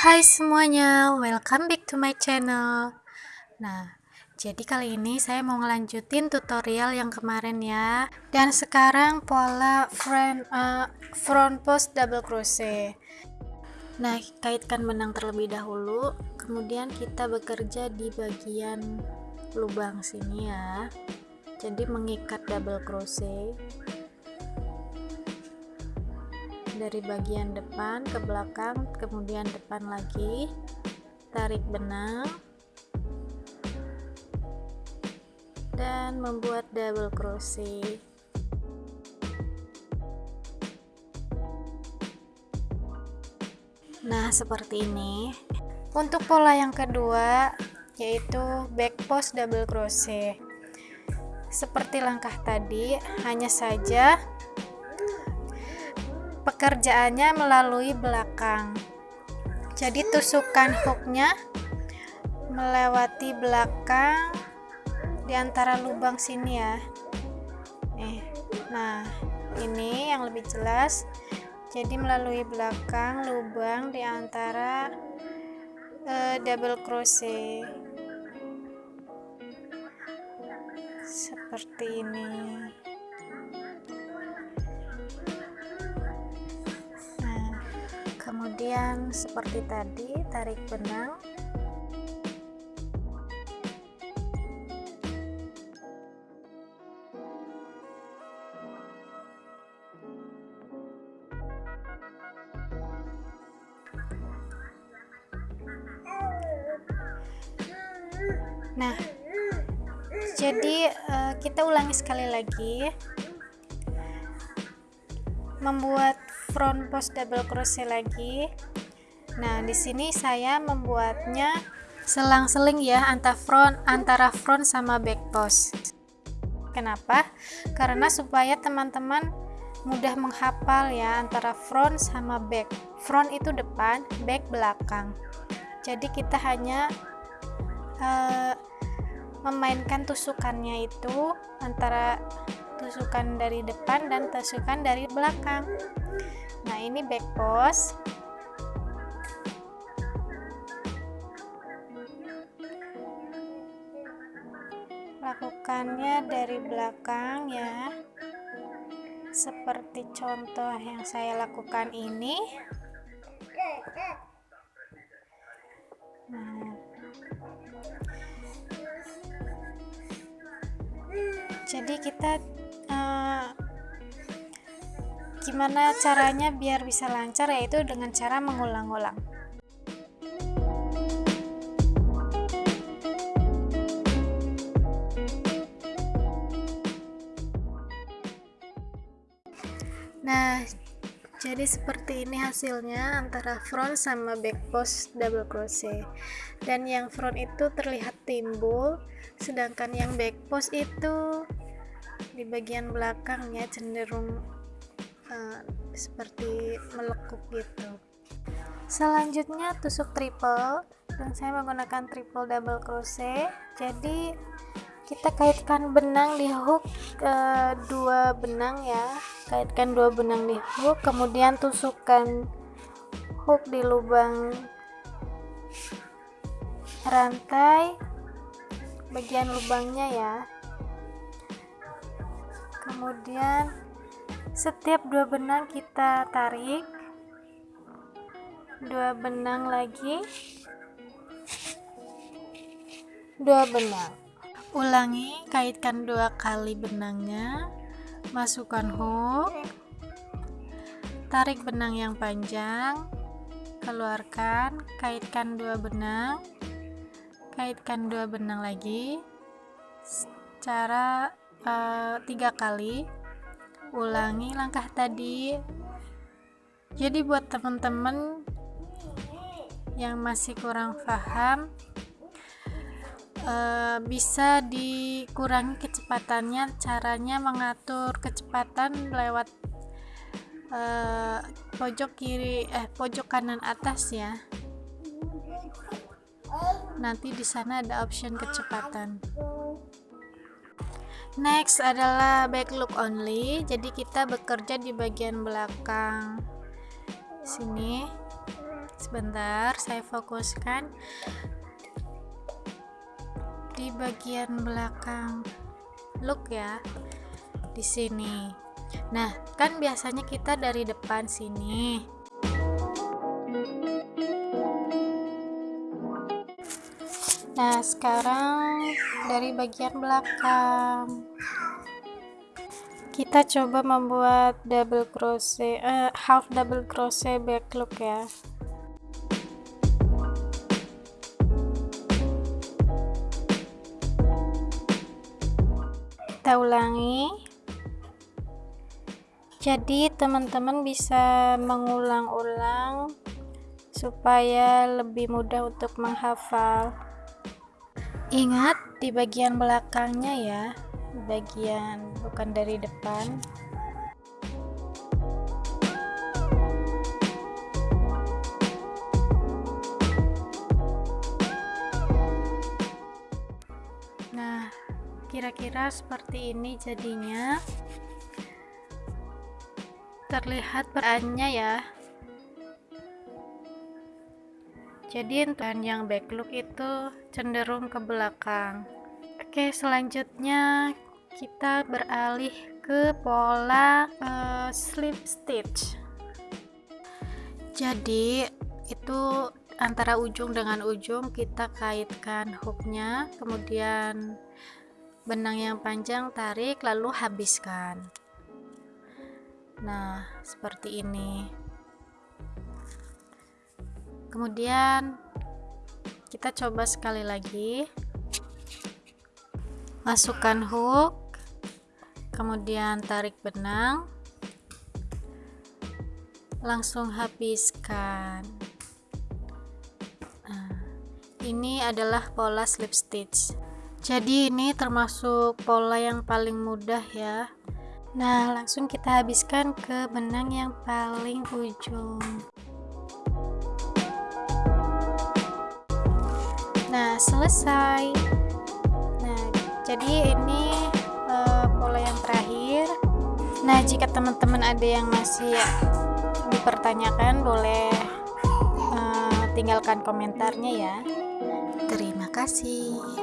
Hai semuanya, welcome back to my channel. Nah, jadi kali ini saya mau ngelanjutin tutorial yang kemarin ya. Dan sekarang pola front uh, front post double crochet. Nah, kaitkan benang terlebih dahulu, kemudian kita bekerja di bagian lubang sini ya. Jadi mengikat double crochet dari bagian depan ke belakang kemudian depan lagi. Tarik benang dan membuat double crochet. Nah seperti ini. Untuk pola yang kedua yaitu back post double crochet. Seperti langkah tadi hanya saja pekerjaannya melalui belakang. Jadi tusukan hooknya melewati belakang di antara lubang sini ya. Eh nah ini yang lebih jelas. Jadi melalui belakang lubang di antara uh, double crochet. Seperti ini kemudian seperti tadi tarik benang. Nah, jadi uh, kita ulangi sekali lagi. Membuat front post double crochet lagi. Nah di sini saya membuatnya selang-seling ya antara front antara front sama back post. Kenapa? Karena supaya teman-teman mudah menghafal ya antara front sama back. Front itu depan back belakang. Jadi kita hanya uh, memainkan tusukannya itu antara tusukan dari depan dan tusukan dari belakang. Nah ini back post. Lakukannya dari belakang ya. Seperti contoh yang saya lakukan ini. Nah. Jadi kita gimana caranya biar bisa lancar yaitu dengan cara mengulang-ulang. Nah jadi seperti ini hasilnya antara front sama back post double crochet. Dan yang front itu terlihat timbul sedangkan yang back post itu di bagian belakangnya cenderung uh, seperti melekuk gitu. Selanjutnya tusuk triple dan saya menggunakan triple double crochet. Jadi kita kaitkan benang di hook uh, dua benang ya. Kaitkan dua benang di hook kemudian tusukkan hook di lubang rantai bagian lubangnya ya. Kemudian setiap dua benang kita tarik. Dua benang lagi. Dua benang. Ulangi kaitkan dua kali benangnya. Masukkan hook. Tarik benang yang panjang. Keluarkan kaitkan dua benang. Kaitkan dua benang lagi. Cara uh, tiga kali ulangi langkah tadi. Jadi buat teman-teman yang masih kurang paham uh, bisa dikurangi kecepatannya caranya mengatur kecepatan lewat uh, pojok kiri eh pojok kanan atas ya. Nanti di sana ada option kecepatan next adalah back look only. Jadi kita bekerja di bagian belakang sini. Sebentar saya fokuskan. Di bagian belakang. Look ya di sini. Nah kan biasanya kita dari depan sini nah sekarang dari bagian belakang. Kita coba membuat double crochet uh, half double crochet back look ya. Kita ulangi. Jadi teman-teman bisa mengulang-ulang supaya lebih mudah untuk menghafal ingat di bagian belakangnya ya. Bagian bukan dari depan. Nah kira-kira seperti ini jadinya. Terlihat perannya ya jadi yang back look itu cenderung ke belakang Oke, selanjutnya kita beralih ke pola uh, slip stitch. Jadi, itu antara ujung dengan ujung kita kaitkan hooknya, kemudian benang yang panjang tarik lalu habiskan. Nah, seperti ini. Kemudian kita coba sekali lagi. Masukkan hook kemudian tarik benang. Langsung habiskan. Nah, ini adalah pola slip stitch. Jadi ini termasuk pola yang paling mudah ya. Nah langsung kita habiskan ke benang yang paling ujung nah selesai. Jadi ini uh, pola yang terakhir. Nah jika teman-teman ada yang masih dipertanyakan boleh uh, tinggalkan komentarnya ya. Terima kasih